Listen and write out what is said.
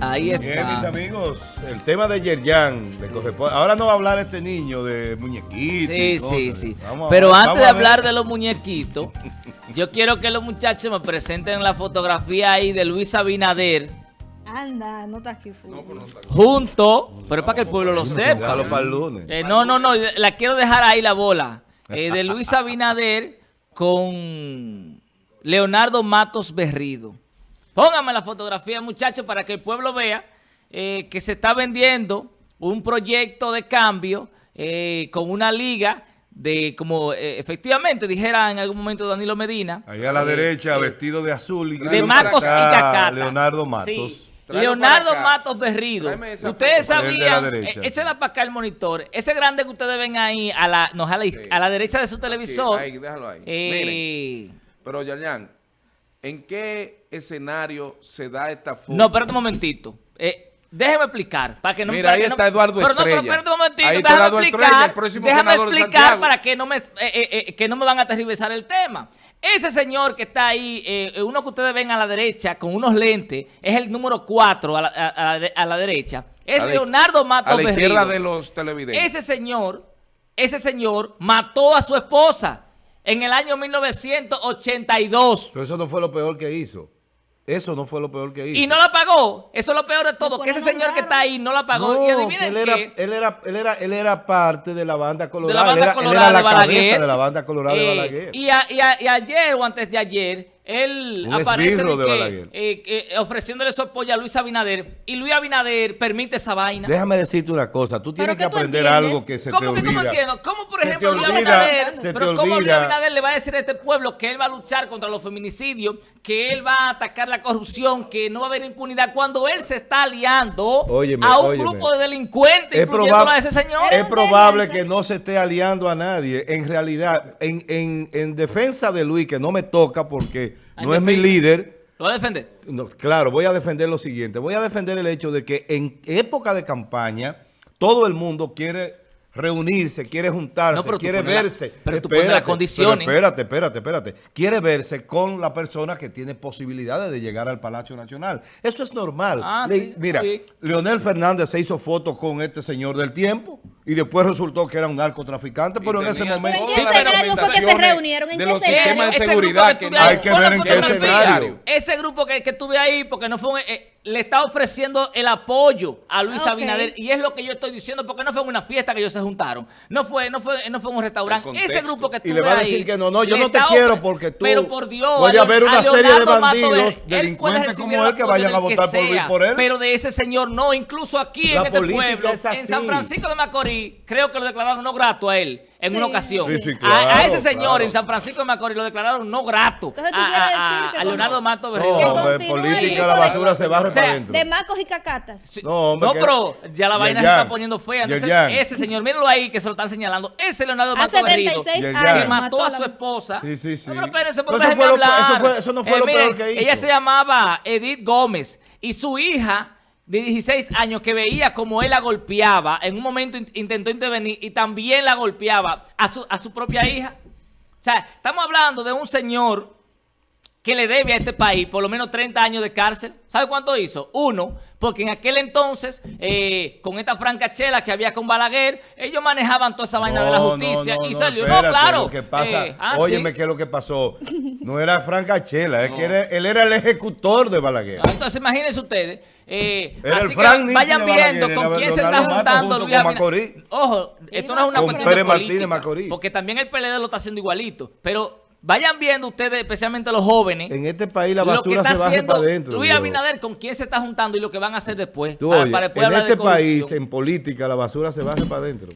Ahí está. Bien, mis amigos, el tema de Yerjan le corresponde. Ahora no va a hablar este niño de muñequitos. Sí, y cosas. sí, sí. Vamos Pero ver, antes de hablar de los muñequitos, yo quiero que los muchachos me presenten la fotografía ahí de Luis Abinader Anda, no está aquí full. junto, pero es para que el pueblo lo sepa. Déjalo para el lunes. Eh, no, no, no, la quiero dejar ahí la bola. Eh, de Luis Abinader con Leonardo Matos Berrido. Póngame la fotografía, muchachos, para que el pueblo vea eh, que se está vendiendo un proyecto de cambio eh, con una liga de, como eh, efectivamente dijera en algún momento Danilo Medina. Ahí a la eh, derecha, eh, vestido de azul. Y de Marcos y Cacata. Leonardo Matos. Sí. Leonardo. Matos Berrido. Ustedes sabían, échenla para acá el monitor. Ese grande que ustedes ven ahí, a la, no, a la, Sí. a la derecha de su televisor. ahí, déjalo ahí. eh, Pero, Yarjan, ¿en qué escenario se da esta foto? no, espérate un momentito. Eh, déjeme explicar. Para que no, Mira, ahí no- está Eduardo pero no, pero espérate un momentito. Ahí déjame explicar. Estrella, el próximo déjame explicar para que no, me, eh, eh, eh, que no me van a aterrivezar el tema. Ese señor que está ahí, eh, uno que ustedes ven a la derecha con unos lentes, es el número 4 a la, a- a la de- a la derecha. Es la- Leonardo Matos A la izquierda Berrido. de los televidentes. Ese señor, ese señor mató a su esposa en el año 1982 Pero eso no fue lo peor que hizo. Eso no fue lo peor que hizo. y no la pagó. Eso es lo peor de todo, que ese señor que está ahí no la pagó. No, y que adivinen él era, qué. él, era, él, era, él era parte de la banda de colorada. la banda él, era, él colorada era la de Balaguer. cabeza de la banda colorada de Eh, Balaguer. Y, a- y a- y ayer o antes de ayer, él Un aparece de que, eh, que, ofreciéndole su apoyo a Luis Abinader. Y Luis Abinader permite esa vaina. Déjame decirte una cosa. Tú tienes ¿Pero que aprender entiendes? algo que se te ¿Cómo que no me olvida. entiendo? ¿Cómo, por Se ejemplo, te Luis Abinader, se te pero cómo Luis. Abinader le va a decir a este pueblo que él va a luchar contra los feminicidios, que él va a atacar la corrupción, que no va a haber impunidad, cuando él se está aliando Óyeme, a un óyeme. grupo de delincuentes, Es, a ese señor? es probable que no se esté aliando a nadie. En realidad, en, en- en defensa de Luis, que no me toca porque No es mi líder. ¿Lo va a defender? No, claro, voy a defender lo siguiente. Voy a defender el hecho de que en época de campaña todo el mundo quiere reunirse, quiere juntarse, No, pero quiere pones la- verse. pero tú pones las condiciones. pero espérate, espérate, espérate. Quiere verse con la persona que tiene posibilidades de llegar al Palacio Nacional. Eso es normal. Ah, Le- sí, mira. Leonel Fernández se hizo foto con este señor del tiempo y después resultó que era un narcotraficante, pero en ese momento... ¿En qué escenario fue que se reunieron? ¿En de qué los sistemas de Ese seguridad grupo que Hay que ver en qué escenario. Ese grupo que, que tuve ahí, porque no fue un- eh, le está ofreciendo el apoyo a Luis Ok. Abinader y es lo que yo estoy diciendo porque no fue en una fiesta que ellos se juntaron, no fue, no fue, no fue en un restaurante. Ese grupo que Y tuve le va a ahí, decir que no, no, yo no te quiero porque tú... Pero por Dios, Voy a ver una serie de Leonardo Mato bandidos, Ver- él puede delincuentes recibir como él que vayan a votar por, sea, por él. Pero de ese señor no, incluso aquí La en este pueblo, es en. San Francisco de Macorís, creo que lo declararon no grato a él en Sí, una ocasión. Sí, sí, A- a, ese señor claro. en San Francisco de Macorís lo declararon no grato Entonces, ¿tú a, quieres a- decir que a Leonardo Mato No. Que hombre, continúe política, la basura se barre O sea, para adentro. De Marcos y Cacatas. Sí. No, hombre, No, que- pero ya la vaina se está poniendo fea. Entonces, ese señor, mírenlo ahí que se lo están señalando. Ese Leonardo Mato Berrido. 76 Yerjan. años. Que mató a su esposa. Sí, sí, sí. No, pero espérense, pero Pero eso fue lo eso fue- eso no fue lo peor que hizo. Ella se llamaba Edith Gómez y su hija de 16 años que veía como él la golpeaba, en un momento in- intentó intervenir y también la golpeaba a su, a su propia hija. O sea, estamos hablando de un señor que le debe a este país por lo menos 30 años de cárcel. ¿Sabe cuánto hizo? Uno, porque en aquel entonces, eh, con esta francachela que había con Balaguer, ellos manejaban toda esa vaina de la justicia no, no, y salió. espérate, no, claro. Lo que pasa, eh, ah, óyeme, sí. ¿qué es lo que pasó? No era Franca Chela, es que era- él era el ejecutor de Balaguer. Ah, Entonces imagínense ustedes, eh, así que vayan viendo con quién se está juntando Luis Abinader. Ojo, esto no es una cuestión Pérez de Martínez política, Macorís. porque también el PLD lo está haciendo igualito, pero vayan viendo ustedes, especialmente los jóvenes, En este país la basura se haciendo para adentro. Luis. Abinader con quién se está juntando y lo que van a hacer después. Tú, oye, para después en este país, en política, la basura se baja para adentro.